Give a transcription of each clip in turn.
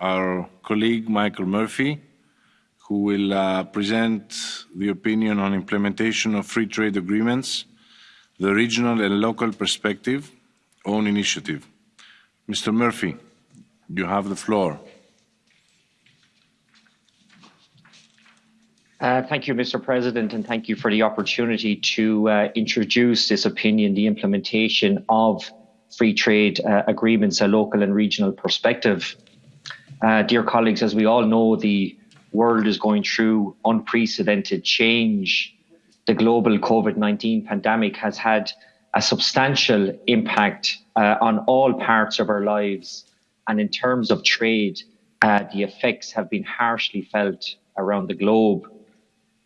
our colleague Michael Murphy, who will uh, present the opinion on implementation of free trade agreements, the regional and local perspective, own initiative. Mr. Murphy, you have the floor. Uh, thank you, Mr. President, and thank you for the opportunity to uh, introduce this opinion, the implementation of free trade uh, agreements, a local and regional perspective. Uh, dear colleagues, as we all know, the world is going through unprecedented change. The global COVID 19 pandemic has had a substantial impact uh, on all parts of our lives. And in terms of trade, uh, the effects have been harshly felt around the globe.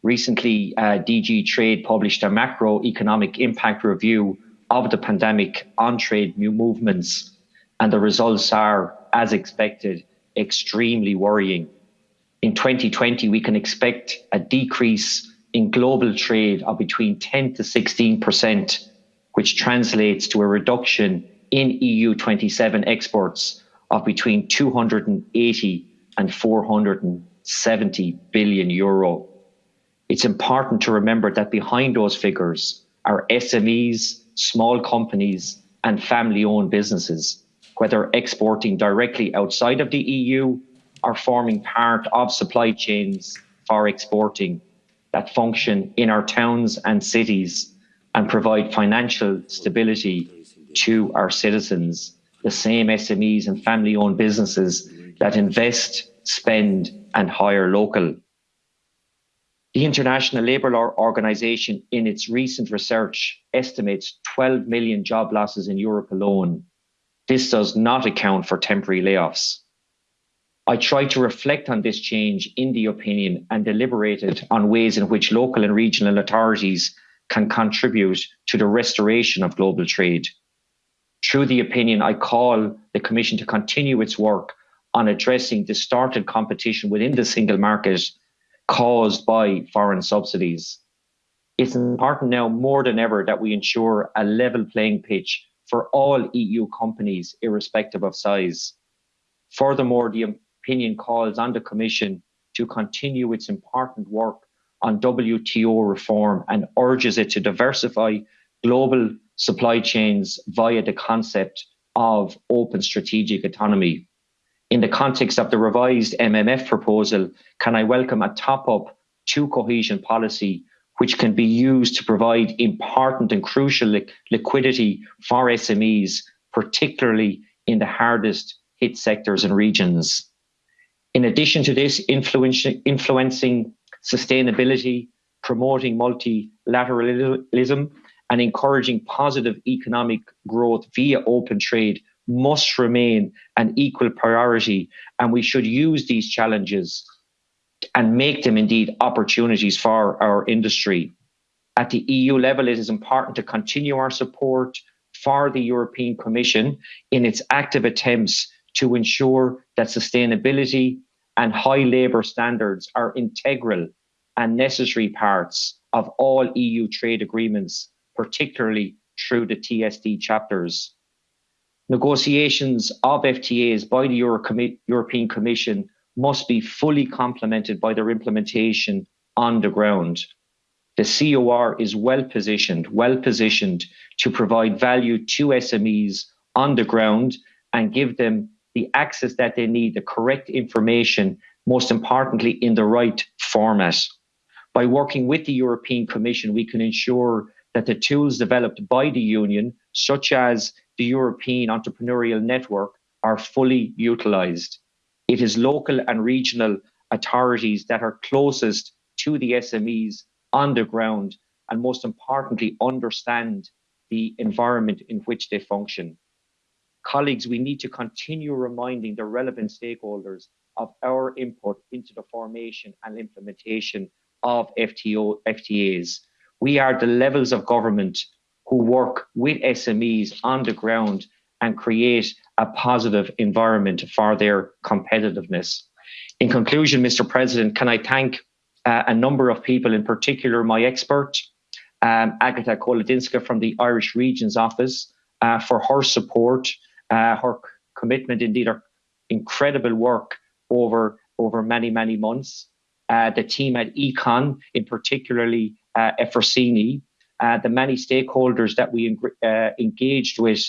Recently, uh, DG Trade published a macroeconomic impact review of the pandemic on trade movements, and the results are, as expected, extremely worrying. In 2020, we can expect a decrease in global trade of between 10 to 16 percent, which translates to a reduction in EU 27 exports of between 280 and 470 billion euro. It's important to remember that behind those figures are SMEs, small companies, and family owned businesses, whether exporting directly outside of the EU or forming part of supply chains for exporting that function in our towns and cities and provide financial stability to our citizens, the same SMEs and family owned businesses that invest, spend, and hire local. The International Labour Organization, in its recent research, estimates 12 million job losses in Europe alone. This does not account for temporary layoffs. I tried to reflect on this change in the opinion and deliberated on ways in which local and regional authorities can contribute to the restoration of global trade. Through the opinion, I call the Commission to continue its work on addressing distorted competition within the single market caused by foreign subsidies. It's important now more than ever that we ensure a level playing pitch for all EU companies, irrespective of size. Furthermore, the opinion calls on the Commission to continue its important work on WTO reform and urges it to diversify global supply chains via the concept of open strategic autonomy in the context of the revised MFF proposal, can I welcome a top up to cohesion policy, which can be used to provide important and crucial li- liquidity for SMEs, particularly in the hardest hit sectors and regions. In addition to this, influencing, influencing sustainability, promoting multilateralism, and encouraging positive economic growth via open trade must remain an equal priority, and we should use these challenges and make them indeed opportunities for our industry. At the EU level, it is important to continue our support for the European Commission in its active attempts to ensure that sustainability and high labour standards are integral and necessary parts of all EU trade agreements, particularly through the TSD chapters. Negotiations of FTAs by the Euro European Commission must be fully complemented by their implementation on the ground. The COR is well positioned, well positioned to provide value to SMEs on the ground and give them the access that they need, the correct information, most importantly, in the right format. By working with the European Commission, we can ensure that the tools developed by the Union, such as the European Entrepreneurial Network are fully utilised. It is local and regional authorities that are closest to the SMEs on the ground and most importantly understand the environment in which they function. Colleagues, we need to continue reminding the relevant stakeholders of our input into the formation and implementation of FTO, FTAs. We are the levels of government who work with SMEs on the ground and create a positive environment for their competitiveness. In conclusion, Mr. President, can I thank uh, a number of people, in particular my expert, um, Agatha Kolodinska from the Irish Regions Office, uh, for her support, uh, her commitment, indeed her incredible work over over many many months. Uh, the team at Econ, in particularly uh, Efrosini, uh, the many stakeholders that we uh, engaged with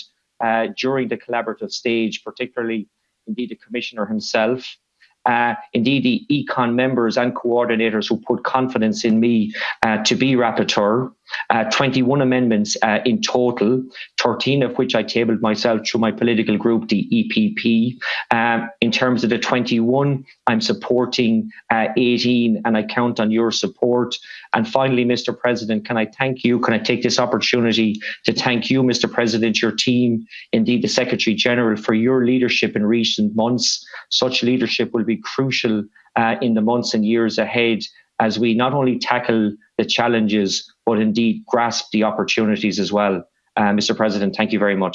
uh, during the collaborative stage, particularly indeed the commissioner himself, uh, indeed the econ members and coordinators who put confidence in me uh, to be rapporteur. Uh, 21 amendments uh, in total, 13 of which I tabled myself through my political group, the EPP. Um, in terms of the 21, I'm supporting uh, 18 and I count on your support. And finally, Mr. President, can I thank you? Can I take this opportunity to thank you, Mr. President, your team, indeed the Secretary General, for your leadership in recent months. Such leadership will be crucial uh, in the months and years ahead as we not only tackle the challenges, but indeed grasp the opportunities as well. Uh, Mr. President, thank you very much.